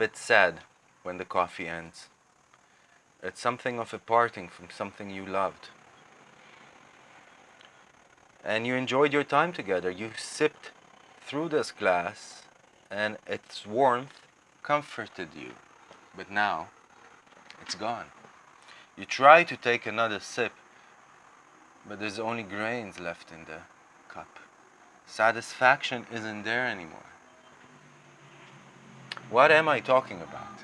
Bit sad when the coffee ends. It's something of a parting from something you loved. And you enjoyed your time together. You sipped through this glass and its warmth comforted you. But now, it's gone. You try to take another sip, but there's only grains left in the cup. Satisfaction isn't there anymore. What am I talking about?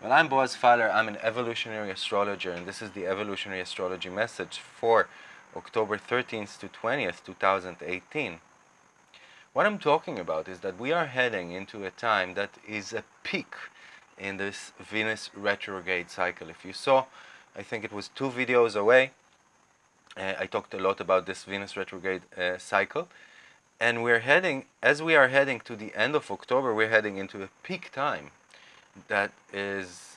Well, I'm Boaz Fowler. I'm an evolutionary astrologer, and this is the evolutionary astrology message for October 13th to 20th, 2018. What I'm talking about is that we are heading into a time that is a peak in this Venus retrograde cycle. If you saw, I think it was two videos away, uh, I talked a lot about this Venus retrograde uh, cycle. And we're heading, as we are heading to the end of October, we're heading into a peak time that is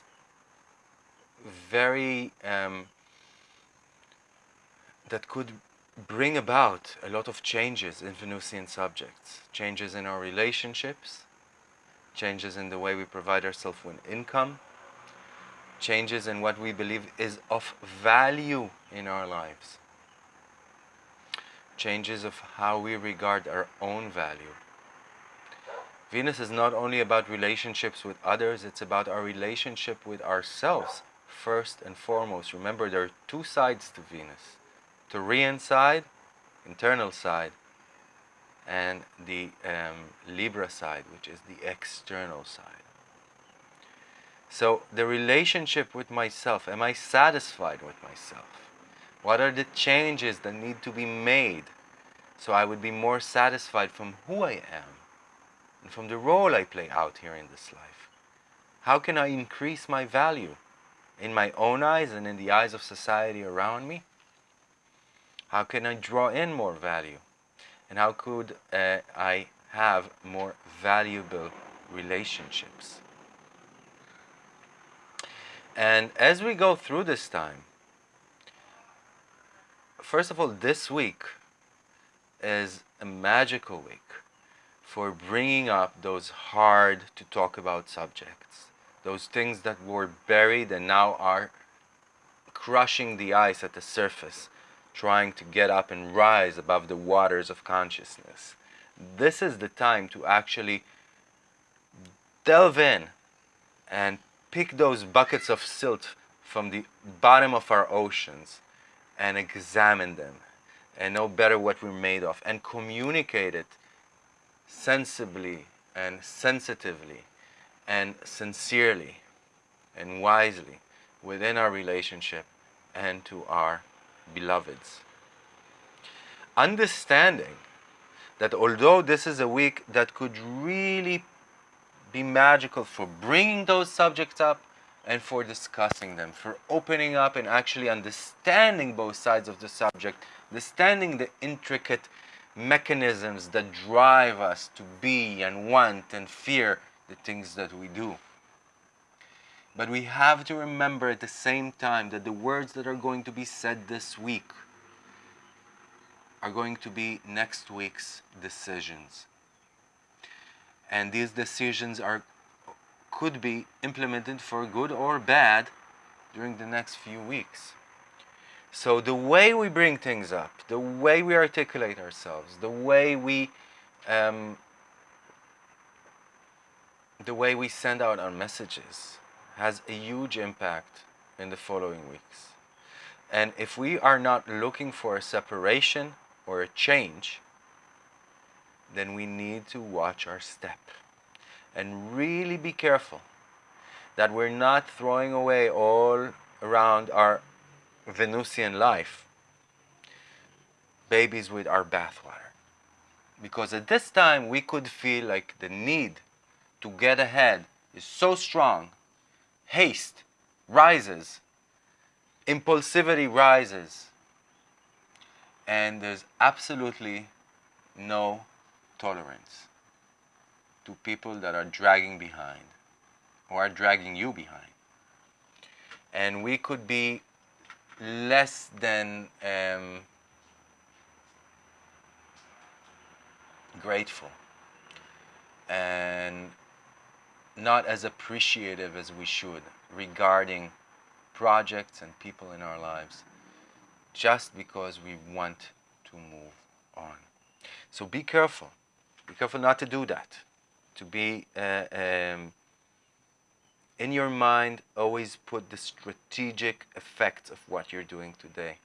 very um, that could bring about a lot of changes in Venusian subjects, changes in our relationships, changes in the way we provide ourselves with income, changes in what we believe is of value in our lives, changes of how we regard our own value. Venus is not only about relationships with others, it's about our relationship with ourselves first and foremost. Remember, there are two sides to Venus. Taurean side, internal side, and the um, Libra side, which is the external side. So the relationship with myself, am I satisfied with myself? What are the changes that need to be made so I would be more satisfied from who I am? and from the role I play out here in this life. How can I increase my value in my own eyes and in the eyes of society around me? How can I draw in more value? And how could uh, I have more valuable relationships? And as we go through this time, first of all, this week is a magical week for bringing up those hard to talk about subjects, those things that were buried and now are crushing the ice at the surface, trying to get up and rise above the waters of consciousness. This is the time to actually delve in and pick those buckets of silt from the bottom of our oceans and examine them and know better what we're made of and communicate it sensibly and sensitively and sincerely and wisely within our relationship and to our beloveds. Understanding that although this is a week that could really be magical for bringing those subjects up and for discussing them, for opening up and actually understanding both sides of the subject, understanding the intricate mechanisms that drive us to be and want and fear the things that we do. But we have to remember at the same time that the words that are going to be said this week are going to be next week's decisions. And these decisions are could be implemented for good or bad during the next few weeks. So the way we bring things up, the way we articulate ourselves, the way we um, the way we send out our messages has a huge impact in the following weeks. And if we are not looking for a separation or a change, then we need to watch our step and really be careful that we're not throwing away all around our Venusian life, babies with our bathwater. Because at this time we could feel like the need to get ahead is so strong, haste rises, impulsivity rises, and there's absolutely no tolerance to people that are dragging behind or are dragging you behind. And we could be less than um, grateful and not as appreciative as we should regarding projects and people in our lives just because we want to move on. So be careful. Be careful not to do that. To be uh, um, in your mind, always put the strategic effects of what you're doing today.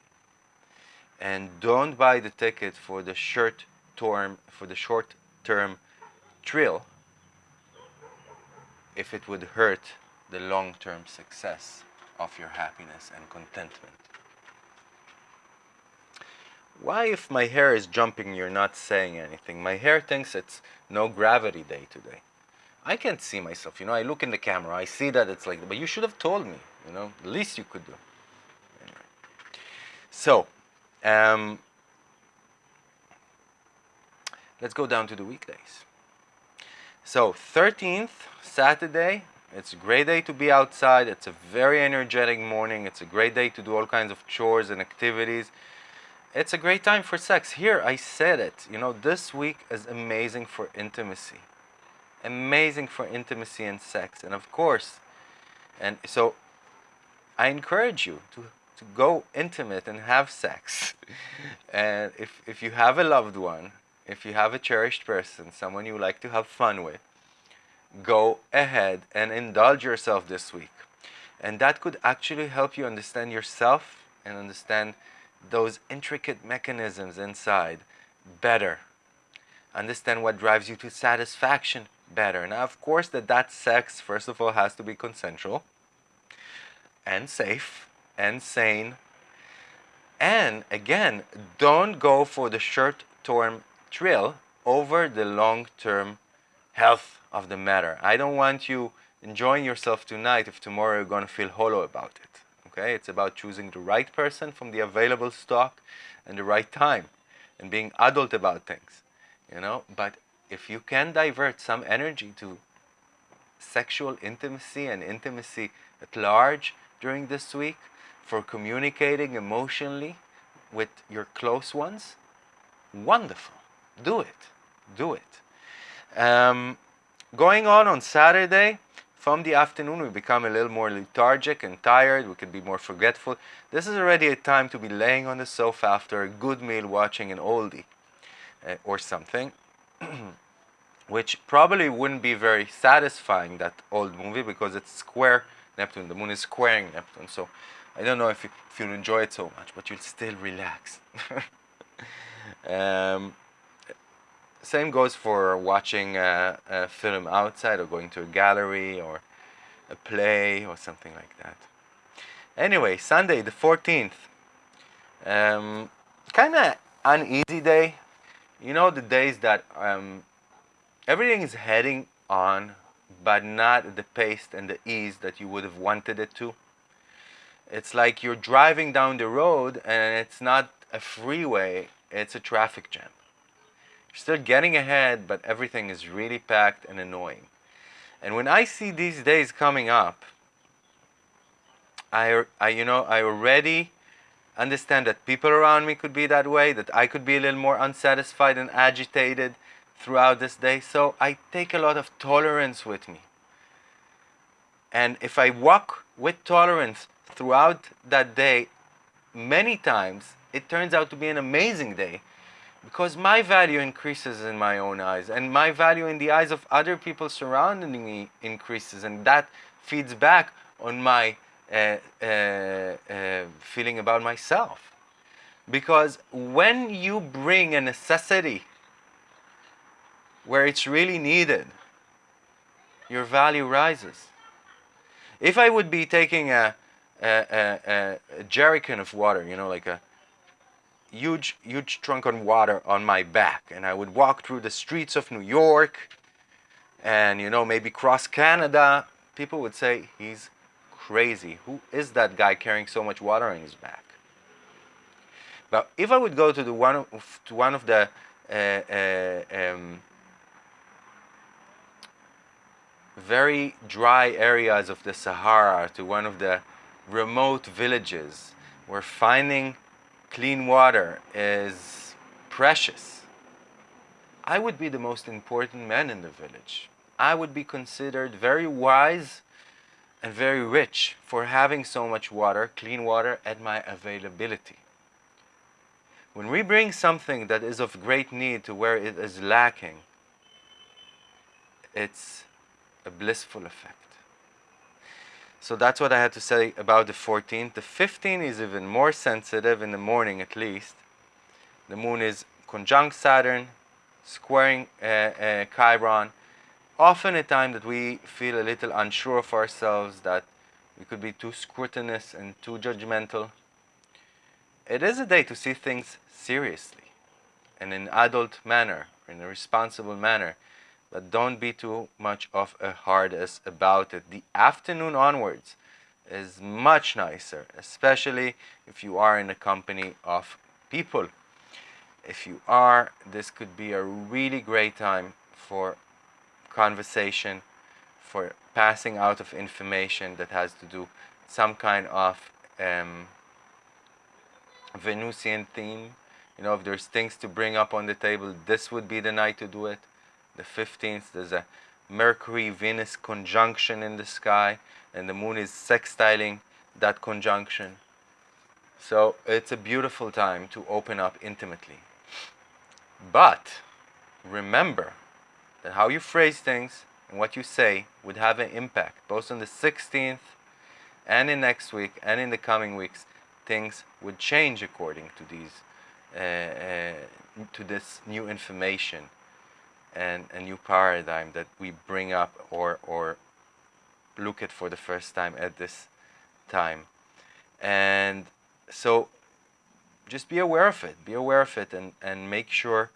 And don't buy the ticket for the short term for the short term thrill if it would hurt the long term success of your happiness and contentment. Why, if my hair is jumping, you're not saying anything? My hair thinks it's no gravity day today. I can't see myself, you know. I look in the camera, I see that it's like, but you should have told me, you know, the least you could do. Anyway. So, um, let's go down to the weekdays. So, 13th, Saturday, it's a great day to be outside. It's a very energetic morning. It's a great day to do all kinds of chores and activities. It's a great time for sex. Here, I said it. You know, this week is amazing for intimacy. Amazing for intimacy and sex. And of course, and so I encourage you to, to go intimate and have sex. and if, if you have a loved one, if you have a cherished person, someone you like to have fun with, go ahead and indulge yourself this week. And that could actually help you understand yourself and understand those intricate mechanisms inside better. Understand what drives you to satisfaction better. Now, of course, that that sex, first of all, has to be consensual and safe and sane. And again, don't go for the short-term thrill over the long-term health of the matter. I don't want you enjoying yourself tonight if tomorrow you're going to feel hollow about it. Okay? It's about choosing the right person from the available stock and the right time and being adult about things. You know, but if you can divert some energy to sexual intimacy and intimacy at large during this week for communicating emotionally with your close ones, wonderful. Do it. Do it. Um, going on on Saturday, from the afternoon we become a little more lethargic and tired, we can be more forgetful. This is already a time to be laying on the sofa after a good meal watching an oldie uh, or something. which probably wouldn't be very satisfying, that old movie, because it's square Neptune. The moon is squaring Neptune. So I don't know if, you, if you'll enjoy it so much, but you'll still relax. um, same goes for watching a, a, film outside or going to a gallery or a play or something like that. Anyway, Sunday the 14th. Um, kind of uneasy day. You know the days that um, everything is heading on but not the pace and the ease that you would have wanted it to. It's like you're driving down the road and it's not a freeway, it's a traffic jam. Still getting ahead, but everything is really packed and annoying. And when I see these days coming up, I, I, you know, I already understand that people around me could be that way, that I could be a little more unsatisfied and agitated throughout this day. So I take a lot of tolerance with me. And if I walk with tolerance throughout that day many times, it turns out to be an amazing day because my value increases in my own eyes and my value in the eyes of other people surrounding me increases and that feeds back on my uh, uh, uh, feeling about myself. Because when you bring a necessity where it's really needed your value rises. If I would be taking a, a, a, a jerrycan of water you know like a huge, huge trunk on water on my back. And I would walk through the streets of New York and, you know, maybe cross Canada. People would say, he's crazy. Who is that guy carrying so much water on his back? But if I would go to the one of, to one of the uh, uh, um, very dry areas of the Sahara, to one of the remote villages, we're finding clean water is precious, I would be the most important man in the village. I would be considered very wise and very rich for having so much water, clean water, at my availability. When we bring something that is of great need to where it is lacking, it's a blissful effect. So that's what I had to say about the 14th. The 15th is even more sensitive in the morning at least. The moon is conjunct Saturn, squaring uh, uh, Chiron. Often a time that we feel a little unsure of ourselves, that we could be too scrutinous and too judgmental. It is a day to see things seriously in an adult manner, in a responsible manner but don't be too much of a hard ass about it. The afternoon onwards is much nicer, especially if you are in a company of people. If you are, this could be a really great time for conversation, for passing out of information that has to do some kind of um, Venusian theme. You know, if there's things to bring up on the table, this would be the night to do it the 15th, there's a Mercury-Venus conjunction in the sky, and the moon is sextiling that conjunction. So it's a beautiful time to open up intimately. But remember that how you phrase things and what you say would have an impact, both on the 16th and in next week and in the coming weeks. Things would change according to these, uh, uh, to this new information and a new paradigm that we bring up or, or look at for the first time at this time. And so just be aware of it, be aware of it and, and make sure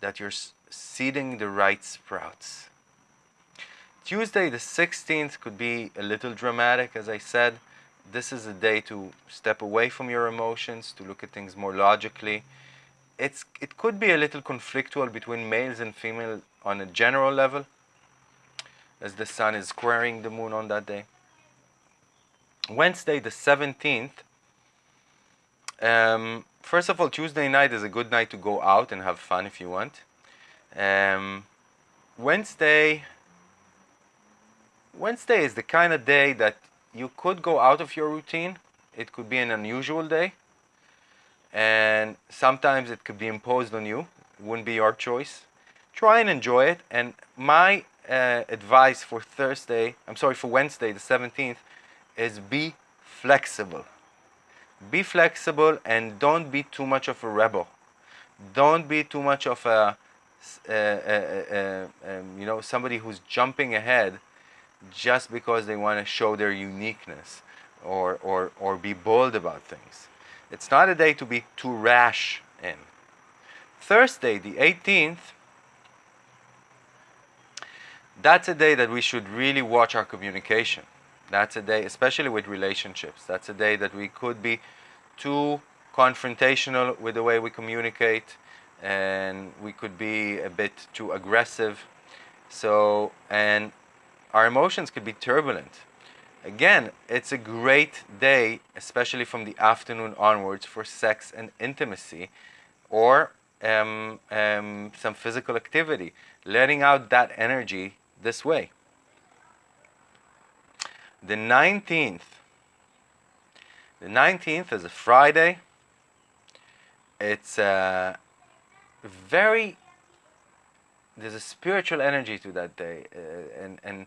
that you're seeding the right sprouts. Tuesday the 16th could be a little dramatic as I said. This is a day to step away from your emotions, to look at things more logically, it's it could be a little conflictual between males and females on a general level as the sun is squaring the moon on that day. Wednesday the 17th um, first of all Tuesday night is a good night to go out and have fun if you want. Um, Wednesday Wednesday is the kind of day that you could go out of your routine. It could be an unusual day and sometimes it could be imposed on you. It wouldn't be your choice. Try and enjoy it. And my uh, advice for Thursday I'm sorry for Wednesday the 17th is be flexible. Be flexible and don't be too much of a rebel. Don't be too much of a uh, uh, uh, um, you know somebody who's jumping ahead just because they want to show their uniqueness or, or, or be bold about things it's not a day to be too rash in. Thursday, the 18th, that's a day that we should really watch our communication. That's a day, especially with relationships, that's a day that we could be too confrontational with the way we communicate and we could be a bit too aggressive. So, and our emotions could be turbulent. Again, it's a great day, especially from the afternoon onwards, for sex and intimacy or um, um, some physical activity, letting out that energy this way. The 19th, the 19th is a Friday. It's a very, there's a spiritual energy to that day, uh, and, and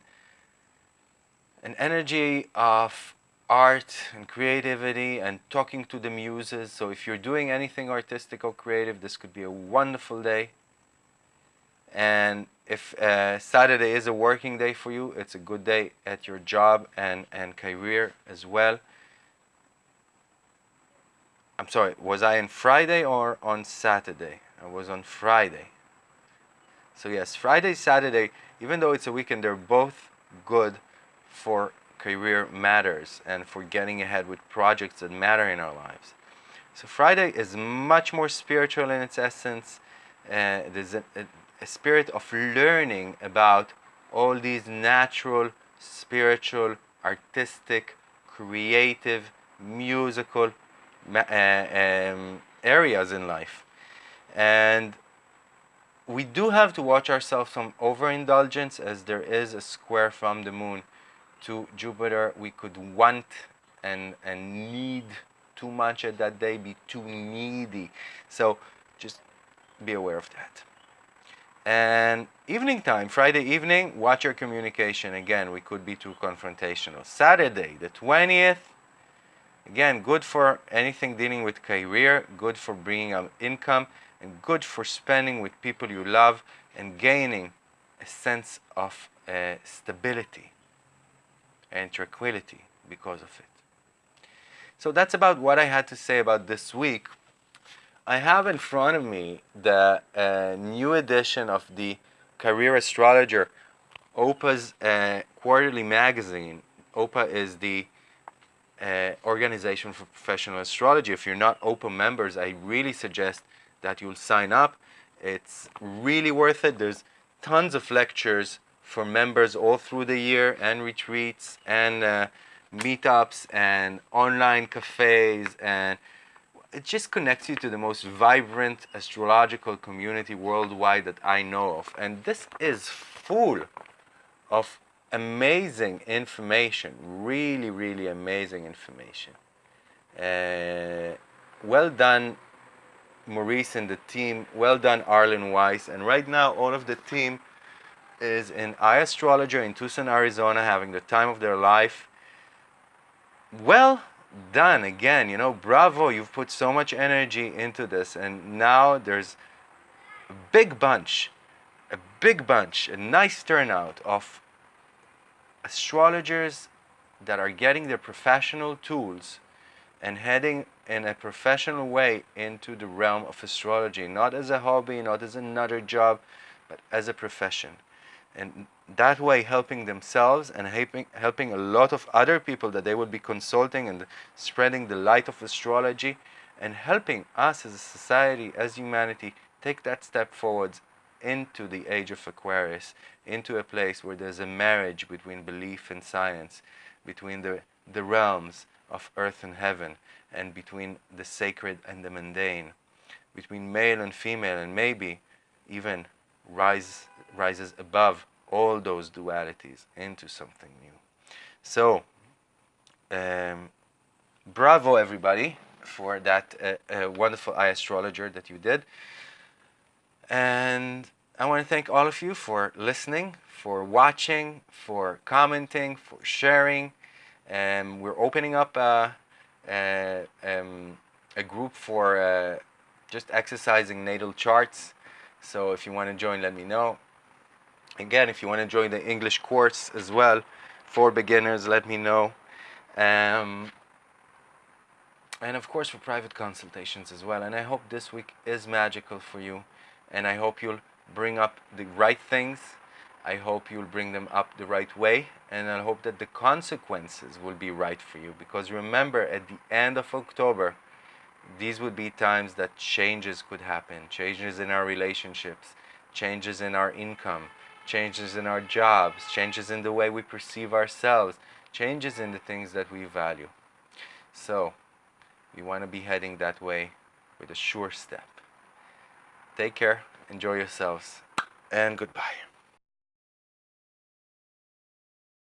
an energy of art and creativity and talking to the muses. So if you're doing anything artistic or creative, this could be a wonderful day. And if uh, Saturday is a working day for you, it's a good day at your job and, and career as well. I'm sorry, was I on Friday or on Saturday? I was on Friday. So yes, Friday, Saturday, even though it's a weekend, they're both good for career matters and for getting ahead with projects that matter in our lives. So Friday is much more spiritual in its essence. Uh, there's a, a, a spirit of learning about all these natural, spiritual, artistic, creative, musical uh, um, areas in life. And we do have to watch ourselves from overindulgence as there is a square from the moon to Jupiter. We could want and, and need too much at that day, be too needy. So just be aware of that. And evening time, Friday evening, watch your communication. Again, we could be too confrontational. Saturday, the 20th, again, good for anything dealing with career, good for bringing up income, and good for spending with people you love and gaining a sense of uh, stability and tranquility because of it. So that's about what I had to say about this week. I have in front of me the uh, new edition of the Career Astrologer, OPA's uh, quarterly magazine. OPA is the uh, organization for professional astrology. If you're not OPA members, I really suggest that you'll sign up. It's really worth it. There's tons of lectures for members all through the year and retreats and uh, meetups and online cafes and it just connects you to the most vibrant astrological community worldwide that I know of. And this is full of amazing information, really, really amazing information. Uh, well done, Maurice and the team. Well done, Arlen Weiss. And right now, all of the team is an iAstrologer in Tucson, Arizona, having the time of their life. Well done again, you know, bravo, you've put so much energy into this. And now there's a big bunch, a big bunch, a nice turnout of astrologers that are getting their professional tools and heading in a professional way into the realm of astrology, not as a hobby, not as another job, but as a profession. And that way helping themselves and helping, helping a lot of other people that they will be consulting and spreading the light of astrology and helping us as a society, as humanity, take that step forwards into the age of Aquarius, into a place where there's a marriage between belief and science, between the, the realms of earth and heaven, and between the sacred and the mundane, between male and female, and maybe even rise, rises above all those dualities into something new. So, um, bravo everybody for that uh, uh, wonderful iAstrologer that you did. And I want to thank all of you for listening, for watching, for commenting, for sharing. Um, we're opening up a, a, um, a group for uh, just exercising natal charts. So if you want to join, let me know. Again, if you want to join the English course as well for beginners, let me know. Um, and of course for private consultations as well. And I hope this week is magical for you. And I hope you'll bring up the right things. I hope you'll bring them up the right way. And I hope that the consequences will be right for you. Because remember, at the end of October, these would be times that changes could happen. Changes in our relationships, changes in our income, changes in our jobs, changes in the way we perceive ourselves, changes in the things that we value. So, we want to be heading that way with a sure step. Take care, enjoy yourselves, and goodbye.